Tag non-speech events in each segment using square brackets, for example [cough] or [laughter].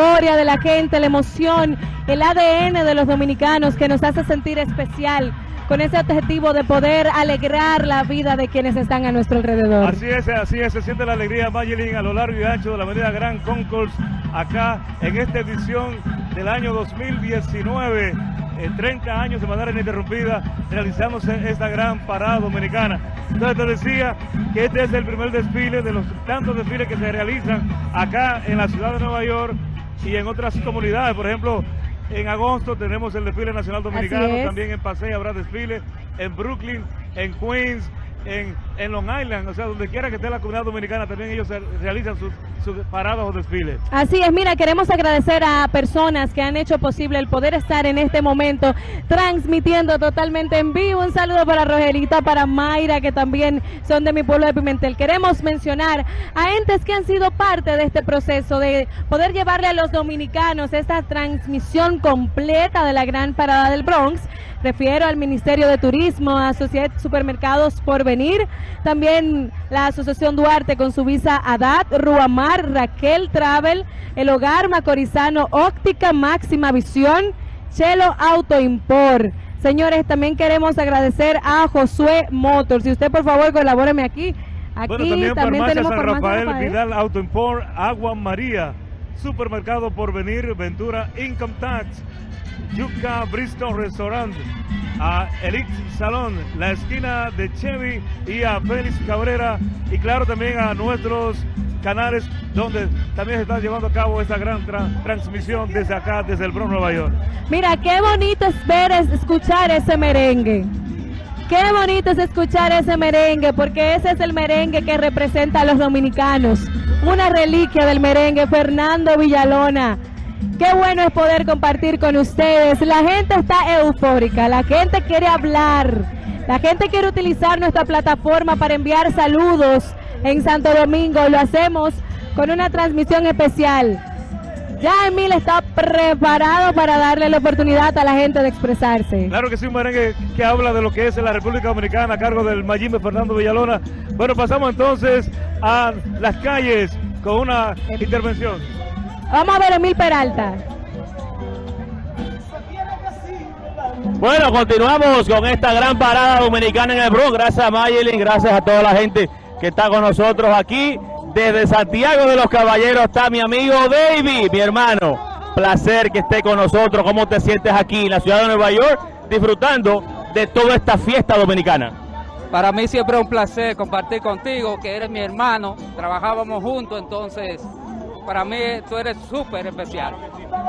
euforia de la gente, la emoción, el ADN de los dominicanos que nos hace sentir especial con ese objetivo de poder alegrar la vida de quienes están a nuestro alrededor. Así es, así es, se siente la alegría Mayelin a lo largo y ancho de la avenida Gran Concourse, acá en esta edición del año 2019. En 30 años de manera ininterrumpida realizándose esta gran parada dominicana. Entonces te decía que este es el primer desfile de los tantos desfiles que se realizan acá en la ciudad de Nueva York y en otras comunidades. Por ejemplo, en agosto tenemos el desfile nacional dominicano, también en Paseo habrá desfile, en Brooklyn, en Queens, en, Long Island, o sea, donde quiera que esté la comunidad dominicana, también ellos realizan sus, sus, paradas o desfiles. Así es, mira, queremos agradecer a personas que han hecho posible el poder estar en este momento transmitiendo totalmente en vivo. Un saludo para Rogelita, para Mayra, que también son de mi pueblo de Pimentel. Queremos mencionar a entes que han sido parte de este proceso de poder llevarle a los dominicanos esta transmisión completa de la gran parada del Bronx. Refiero al Ministerio de Turismo, a Sociedad Supermercados por Venir, también la Asociación Duarte con su visa ADAT, Ruamar, Raquel Travel, El Hogar Macorizano, Óptica Máxima Visión, Chelo Auto Import. Señores, también queremos agradecer a Josué Motors. Si usted por favor colabóreme aquí. Aquí también, tenemos San Rafael, Rafael, Vidal Auto Import, Agua María, Supermercado por Venir, Ventura Income Tax, Yuca Bristol Restaurant, a Elite Salón, la esquina de Chevy y a Félix Cabrera y claro también a nuestros canales donde también se está llevando a cabo esta gran transmisión desde acá, desde el Bronx, Nueva York. Mira, qué bonito es ver, escuchar ese merengue. Qué bonito es escuchar ese merengue, porque ese es el merengue que representa a los dominicanos. Una reliquia del merengue, Fernando Villalona. Qué bueno es poder compartir con ustedes. La gente está eufórica, la gente quiere hablar, la gente quiere utilizar nuestra plataforma para enviar saludos en Santo Domingo. Lo hacemos con una transmisión especial. Ya Emil está preparado para darle la oportunidad a la gente de expresarse. Claro que sí, un merengue que habla de lo que es la República Dominicana a cargo del Mayimbe Fernando Villalona. Bueno, pasamos entonces a las calles con una intervención. Vamos a ver Emil Peralta. Bueno, continuamos con esta gran parada dominicana en el Bronx. Gracias a Mayelin, gracias a toda la gente que está con nosotros aquí. Desde Santiago de los Caballeros está mi amigo David, mi hermano. Placer que esté con nosotros. ¿Cómo te sientes aquí en la ciudad de Nueva York disfrutando de toda esta fiesta dominicana? Para mí siempre es un placer compartir contigo, que eres mi hermano. Trabajábamos juntos, entonces para mí tú eres súper especial.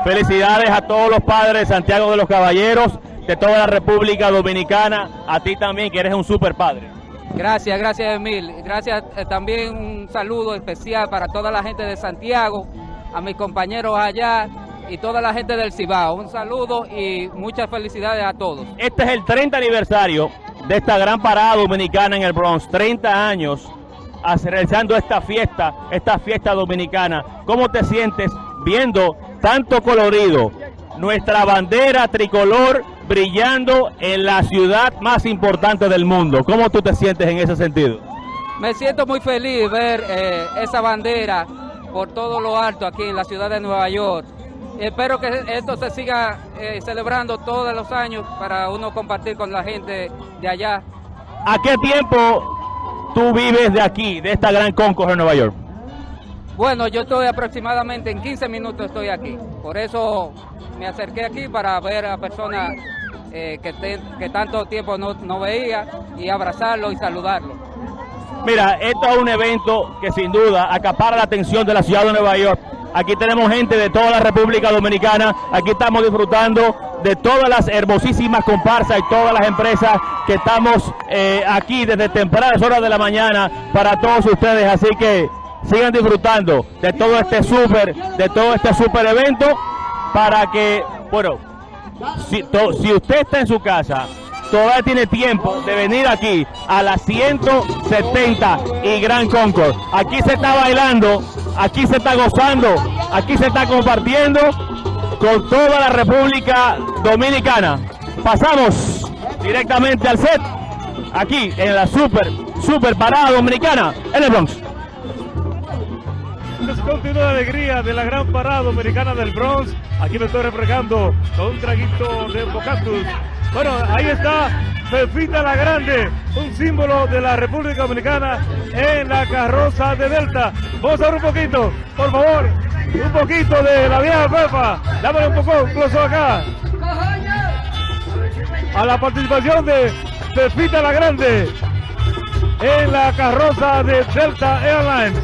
Felicidades a todos los padres de Santiago de los Caballeros, de toda la República Dominicana, a ti también que eres un súper padre. Gracias, gracias Emil. Gracias eh, también un saludo especial para toda la gente de Santiago, a mis compañeros allá y toda la gente del Cibao. Un saludo y muchas felicidades a todos. Este es el 30 aniversario de esta gran parada dominicana en el Bronx, 30 años realizando esta fiesta, esta fiesta dominicana. ¿Cómo te sientes viendo tanto colorido? Nuestra bandera tricolor brillando en la ciudad más importante del mundo. ¿Cómo tú te sientes en ese sentido? Me siento muy feliz ver eh, esa bandera por todo lo alto aquí en la ciudad de Nueva York. Espero que esto se siga eh, celebrando todos los años para uno compartir con la gente de allá. ¿A qué tiempo tú vives de aquí, de esta gran concourse en Nueva York? Bueno, yo estoy aproximadamente en 15 minutos estoy aquí. Por eso me acerqué aquí para ver a personas eh, que, que, tanto tiempo no, no veía y abrazarlo y saludarlo. Mira, esto es un evento que sin duda acapara la atención de la ciudad de Nueva York. Aquí tenemos gente de toda la República Dominicana. Aquí estamos disfrutando de todas las hermosísimas comparsas y todas las empresas que estamos eh, aquí desde tempranas horas de la mañana para todos ustedes. Así que sigan disfrutando de todo este súper, de todo este súper evento para que, bueno, si, si usted está en su casa, todavía tiene tiempo de venir aquí a las 170 y Gran Concord. Aquí se está bailando, aquí se está gozando, aquí se está compartiendo con toda la República Dominicana. Pasamos directamente al set, aquí en la super, super parada dominicana en el Bronx. Continúa la alegría de la gran parada dominicana del Bronx. Aquí me estoy refrescando con un traguito de Bocatus. Bueno, ahí está Pepita la Grande, un símbolo de la República Dominicana en la carroza de Delta. Vamos a ver un poquito, por favor, un poquito de la vieja Pepa. Dámale un poco, incluso acá. A la participación de Pepita la Grande en la carroza de Delta Airlines.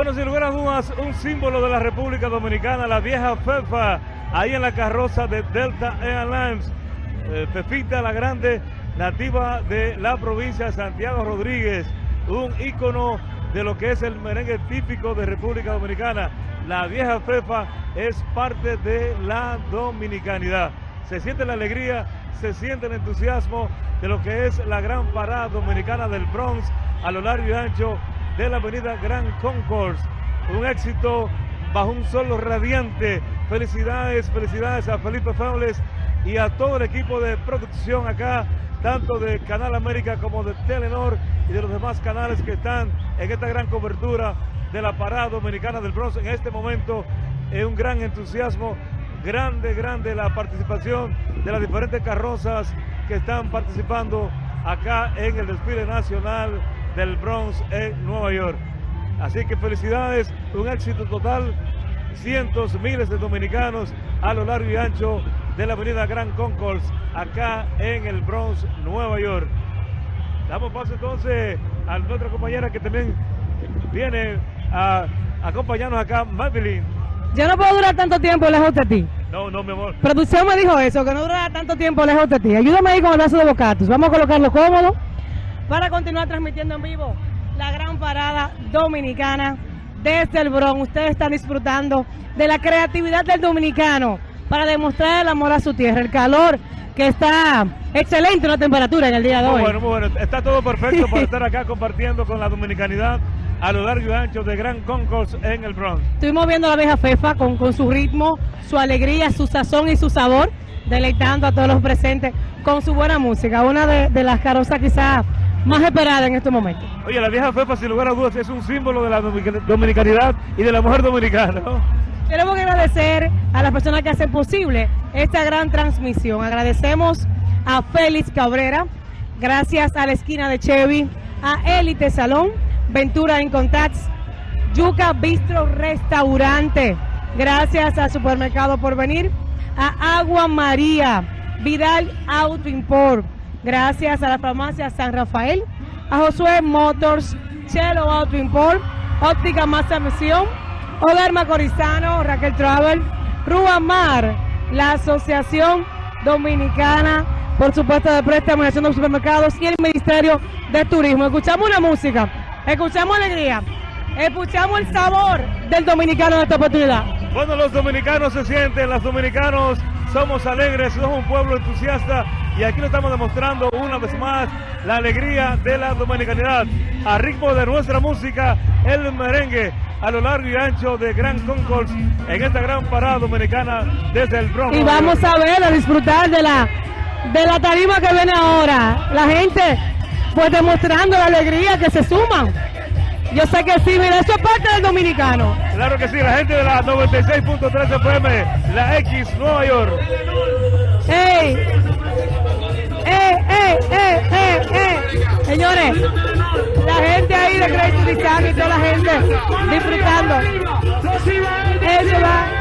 Bueno, sin lugar a un símbolo de la República Dominicana, la vieja Fefa, ahí en la carroza de Delta Airlines. Eh, Fefita la Grande, nativa de la provincia de Santiago Rodríguez, un ícono de lo que es el merengue típico de República Dominicana. La vieja Fefa es parte de la dominicanidad. Se siente la alegría, se siente el entusiasmo de lo que es la gran parada dominicana del Bronx a lo largo y ancho de la avenida Gran Concourse. Un éxito bajo un solo radiante. Felicidades, felicidades a Felipe Fables y a todo el equipo de producción acá, tanto de Canal América como de Telenor y de los demás canales que están en esta gran cobertura de la parada dominicana del Bronx en este momento. Es un gran entusiasmo, grande, grande la participación de las diferentes carrozas que están participando acá en el desfile nacional del Bronx en Nueva York. Así que felicidades, un éxito total, cientos, miles de dominicanos a lo largo y ancho de la avenida Gran Concourse, acá en el Bronx, Nueva York. Damos paso entonces a nuestra compañera que también viene a acompañarnos acá, Madeline. Yo no puedo durar tanto tiempo lejos de ti. No, no, mi amor. Producción me dijo eso, que no durara tanto tiempo lejos de ti. Ayúdame ahí con el brazo de bocatus. Vamos a colocarlo cómodo para continuar transmitiendo en vivo la gran parada dominicana desde el Bronx. Ustedes están disfrutando de la creatividad del dominicano para demostrar el amor a su tierra, el calor que está excelente la temperatura en el día de Muy hoy. bueno, muy bueno. Está todo perfecto para [laughs] estar acá compartiendo con la dominicanidad a lo largo y ancho de Gran Concourse en el Bronx. Estuvimos viendo a la vieja Fefa con, con su ritmo, su alegría, su sazón y su sabor, deleitando a todos los presentes con su buena música. Una de, de las carrozas quizás más esperadas en este momento. Oye, la vieja Fefa, sin lugar a dudas, es un símbolo de la dominica- dominicanidad y de la mujer dominicana. [laughs] ¿no? Queremos agradecer a las personas que hacen posible esta gran transmisión. Agradecemos a Félix Cabrera, gracias a la esquina de Chevy, a Élite Salón, Ventura en Contacts, Yuca Bistro Restaurante, gracias al Supermercado por venir, a Agua María, Vidal Auto Import, gracias a la farmacia San Rafael, a Josué Motors, Chelo Auto Import, Óptica Más Misión, Hogar Macorizano, Raquel Travel, Ruamar, la Asociación Dominicana, por supuesto, de préstamo Nación de supermercados y el Ministerio de Turismo. Escuchamos una música, escuchamos alegría, escuchamos el sabor del dominicano en esta oportunidad. Bueno, los dominicanos se sienten, los dominicanos somos alegres, somos un pueblo entusiasta y aquí lo estamos demostrando una vez más la alegría de la dominicanidad. a ritmo de nuestra música, el merengue, a lo largo y ancho de Gran Concourse en esta gran parada dominicana desde el Bronx. Y vamos a ver, a disfrutar de la, de la tarima que viene ahora. La gente, pues demostrando la alegría que se suman. Yo sé que sí, mira, eso es parte del dominicano. Claro que sí, la gente de la 96.3 FM, la X Nueva York. ¡Ey! ¡Ey, ey, ey, ey, ey! Señores, la gente ahí de Crazy Design y toda la gente disfrutando. Eso va.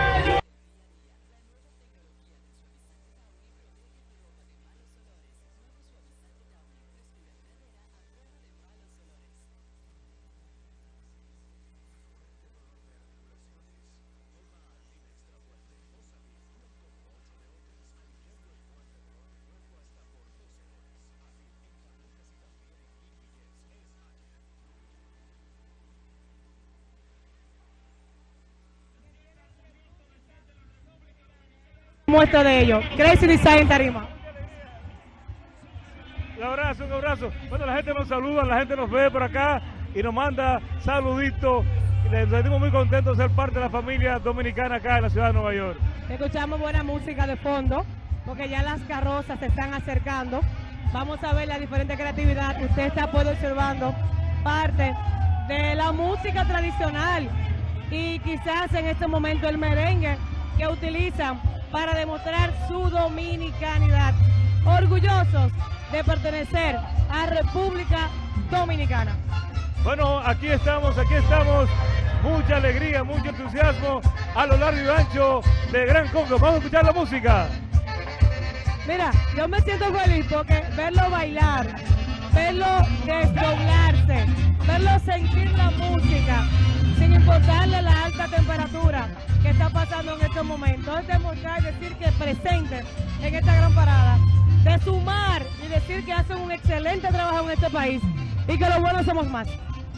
Muestra de ello. Crazy Design Tarima. Un abrazo, un abrazo. Bueno, la gente nos saluda, la gente nos ve por acá y nos manda saluditos. Les sentimos muy contentos de ser parte de la familia dominicana acá en la ciudad de Nueva York. Escuchamos buena música de fondo, porque ya las carrozas se están acercando. Vamos a ver la diferente creatividad. Usted está pues, observando parte de la música tradicional y quizás en este momento el merengue que utilizan para demostrar su dominicanidad. Orgullosos de pertenecer a República Dominicana. Bueno, aquí estamos, aquí estamos. Mucha alegría, mucho entusiasmo a lo largo y ancho de Gran Congo. Vamos a escuchar la música. Mira, yo me siento feliz porque verlo bailar, verlo desdoblarse, verlo sentir la música, sin importarle la alta temperatura que está pasando en estos momentos. Es demostrar y decir que presente en esta gran parada, de sumar y decir que hacen un excelente trabajo en este país y que los buenos somos más.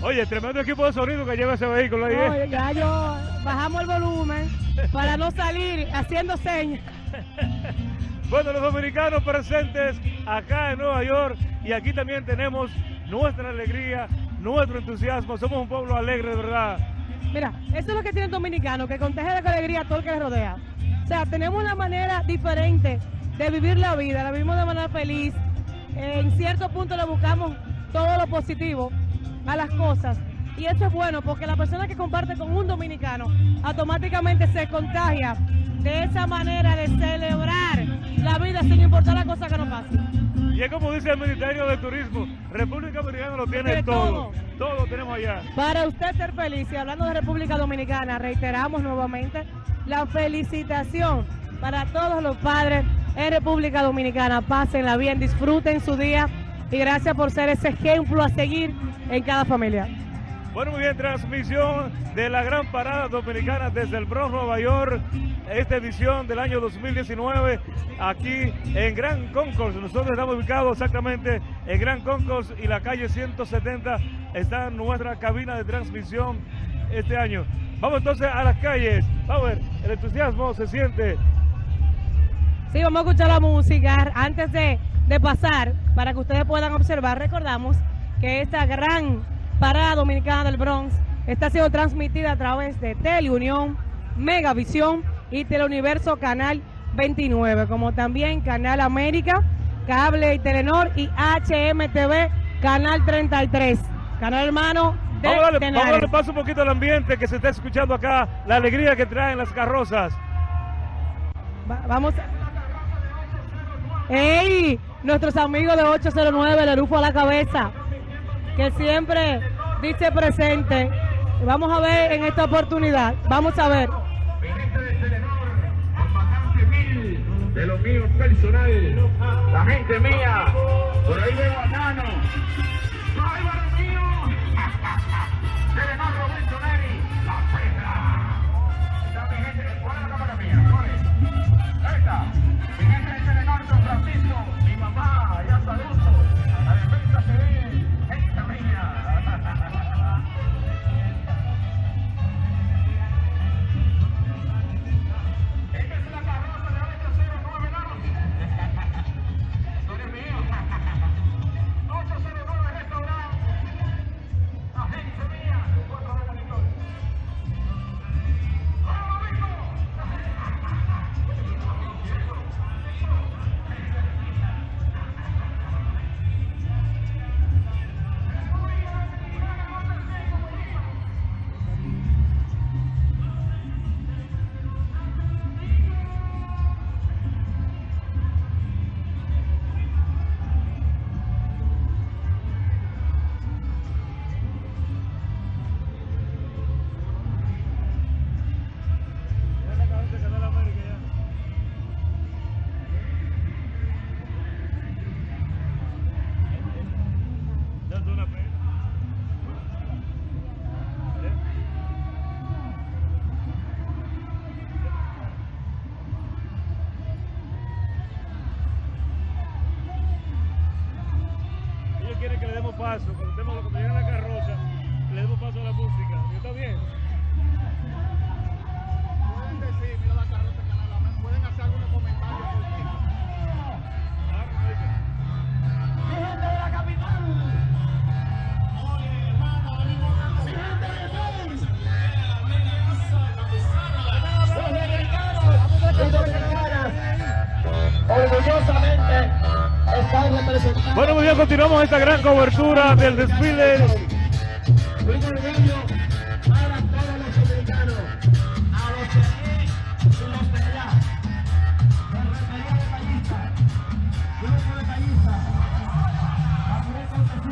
Oye, tremendo equipo de sonido que lleva ese vehículo ahí. ¿eh? Oye, ya yo bajamos el volumen para no salir haciendo señas. [laughs] Bueno, los dominicanos presentes acá en Nueva York y aquí también tenemos nuestra alegría, nuestro entusiasmo. Somos un pueblo alegre, de verdad. Mira, eso es lo que tiene el dominicano, que contagia de alegría a todo el que le rodea. O sea, tenemos una manera diferente de vivir la vida, la vivimos de manera feliz. En cierto punto le buscamos todo lo positivo a las cosas. Y eso es bueno porque la persona que comparte con un dominicano automáticamente se contagia de esa manera de celebrar la vida sin importar la cosa que nos pase. Y es como dice el Ministerio de Turismo, República Dominicana lo tiene todo. Todo lo tenemos allá. Para usted ser feliz, y hablando de República Dominicana, reiteramos nuevamente la felicitación para todos los padres en República Dominicana. Pásenla bien, disfruten su día y gracias por ser ese ejemplo a seguir en cada familia. Bueno, muy bien, transmisión de la gran parada dominicana desde el Bronx, Nueva York. Esta edición del año 2019 aquí en Gran Concourse. Nosotros estamos ubicados exactamente en Gran Concourse y la calle 170 está nuestra cabina de transmisión este año. Vamos entonces a las calles. Vamos a ver, el entusiasmo se siente. Sí, vamos a escuchar la música. Antes de pasar, para que ustedes puedan observar, recordamos que esta gran parada dominicana del Bronx está siendo transmitida a través de Teleunión, Megavisión y Teleuniverso Canal 29, como también Canal América, Cable y Telenor y HMTV Canal 33, canal hermano de Vamos a darle, vamos a darle paso un poquito al ambiente que se está escuchando acá, la alegría que traen las carrozas. Va- vamos. ¡Ey! Nuestros amigos de 809, el Rufo a la cabeza, que siempre dice presente. Vamos a ver en esta oportunidad. Vamos a ver. de lo mío personal, la gente mía, por ahí veo a Nano,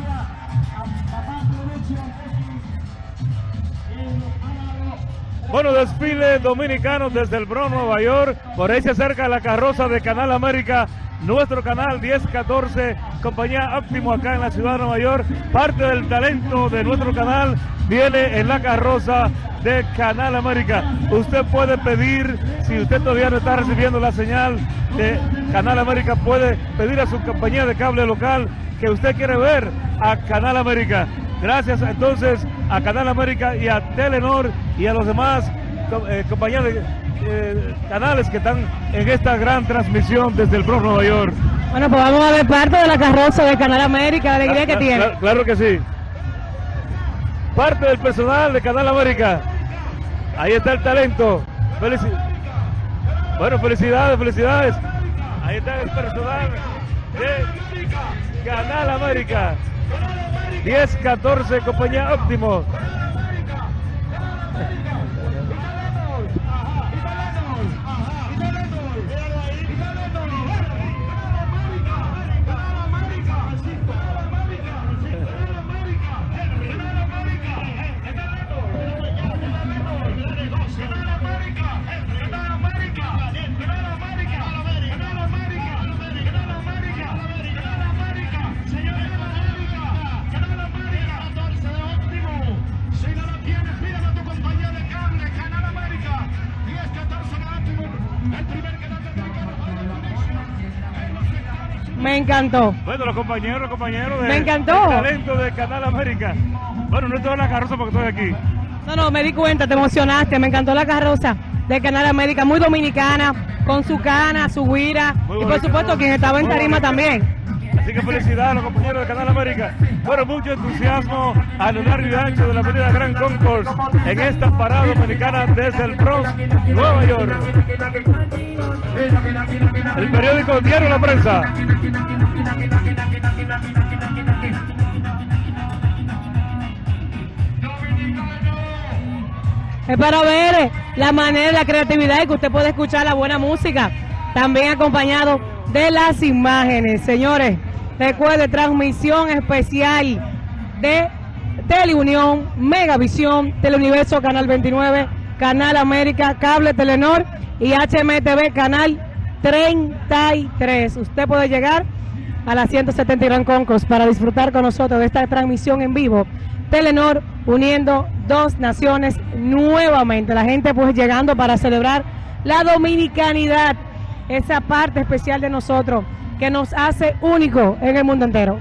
a Papá Producción y los pagados. Bueno, desfile dominicano desde el Bronx, Nueva York. Por ahí se acerca la carroza de Canal América, nuestro canal 1014, compañía Óptimo acá en la ciudad de Nueva York. Parte del talento de nuestro canal viene en la carroza de Canal América. Usted puede pedir, si usted todavía no está recibiendo la señal de Canal América, puede pedir a su compañía de cable local que usted quiere ver a Canal América. Gracias entonces a Canal América y a Telenor y a los demás eh, compañías de eh, canales que están en esta gran transmisión desde el Bronx, Nueva York. Bueno, pues vamos a ver parte de la carroza de Canal América, la alegría que tiene. cla- Claro que sí. Parte del personal de Canal América. Ahí está el talento. Felici- bueno, felicidades, felicidades. Ahí está el personal de Canal América. 10, 14, compañía óptimo. Encantó. Bueno, los compañeros, compañeros de Me encantó. del talento de Canal América. Bueno, no estoy en la carroza porque estoy aquí. No, no, me di cuenta, te emocionaste, me encantó la carroza de Canal América, muy dominicana, con su cana, su guira, Muy y por supuesto quien estaba en tarima bonita. también. Así que felicidades a los compañeros de Canal América. Bueno, mucho entusiasmo a lo largo y ancho de la avenida Gran Concourse en esta parada dominicana desde el Bronx, Nueva York. El periódico Diario La Prensa. Es para ver eh, la manera, la creatividad y que usted puede escuchar la buena música, también acompañado de las imágenes. Señores, recuerde, transmisión especial de Teleunión, Megavisión, Teleuniverso, Canal 29, Canal América, Cable Telenor y HMTV, Canal 33. Usted puede llegar a la 170 Gran Concourse para disfrutar con nosotros de esta transmisión en vivo. Telenor uniendo dos naciones nuevamente. La gente pues llegando para celebrar la dominicanidad, esa parte especial de nosotros que nos hace único en el mundo entero.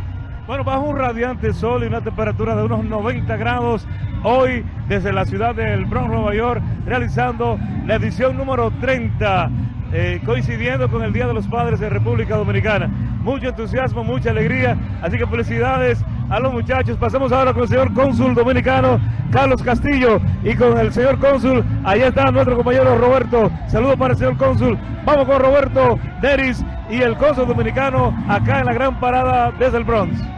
Bueno, bajo un radiante sol y una temperatura de unos 90 grados, hoy desde la ciudad del Bronx, Nueva York, realizando la edición número 30, eh, coincidiendo con el Día de los Padres de República Dominicana. Mucho entusiasmo, mucha alegría, así que felicidades a los muchachos. Pasamos ahora con el señor cónsul dominicano Carlos Castillo y con el señor cónsul, allá está nuestro compañero Roberto. Saludos para el señor cónsul. Vamos con Roberto Deris y el cónsul dominicano acá en la gran parada desde el Bronx.